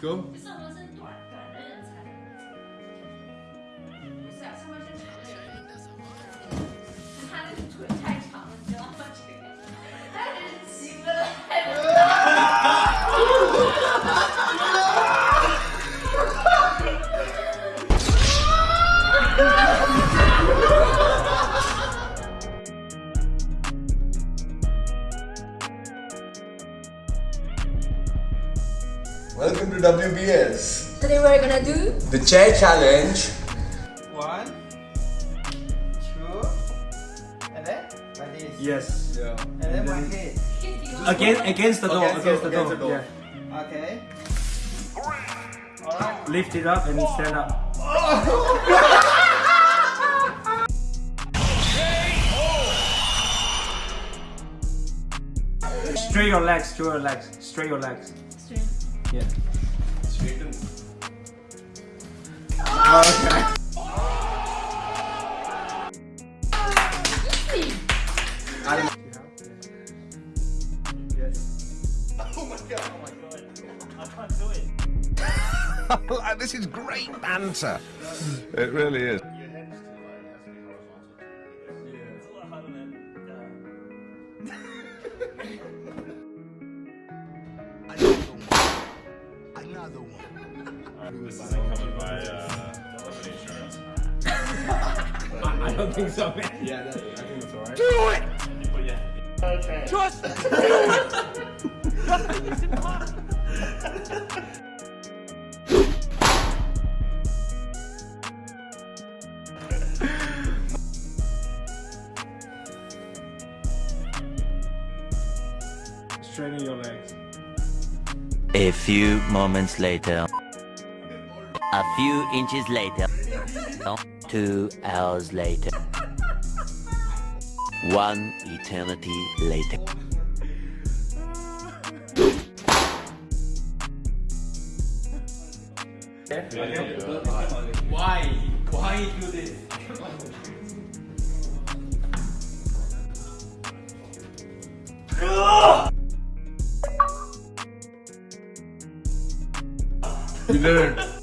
Go. 上半身短短的人才不是啊，上半身长的人，他那个腿太长了，你知道吗？这个他人起不来 Welcome to WBS. Today we're gonna do The chair challenge. One, two, and then like this. Yes. Yeah. And then my head. Against against the door. Against Against, the- the, door. against the door. Yeah. Okay. Alright. Lift it up and stand up. Straight your legs. Straight your legs. Straight your legs. Yeah. Okay. Oh god. Oh my god. I can't do it. This is great banter. It really is. Uh, I don't think so, man. Yeah, that, I think that's alright. Do it! Straighten your legs. A few moments later. A few inches later. Two hours later. One eternity later. Why? Why do this? Relax.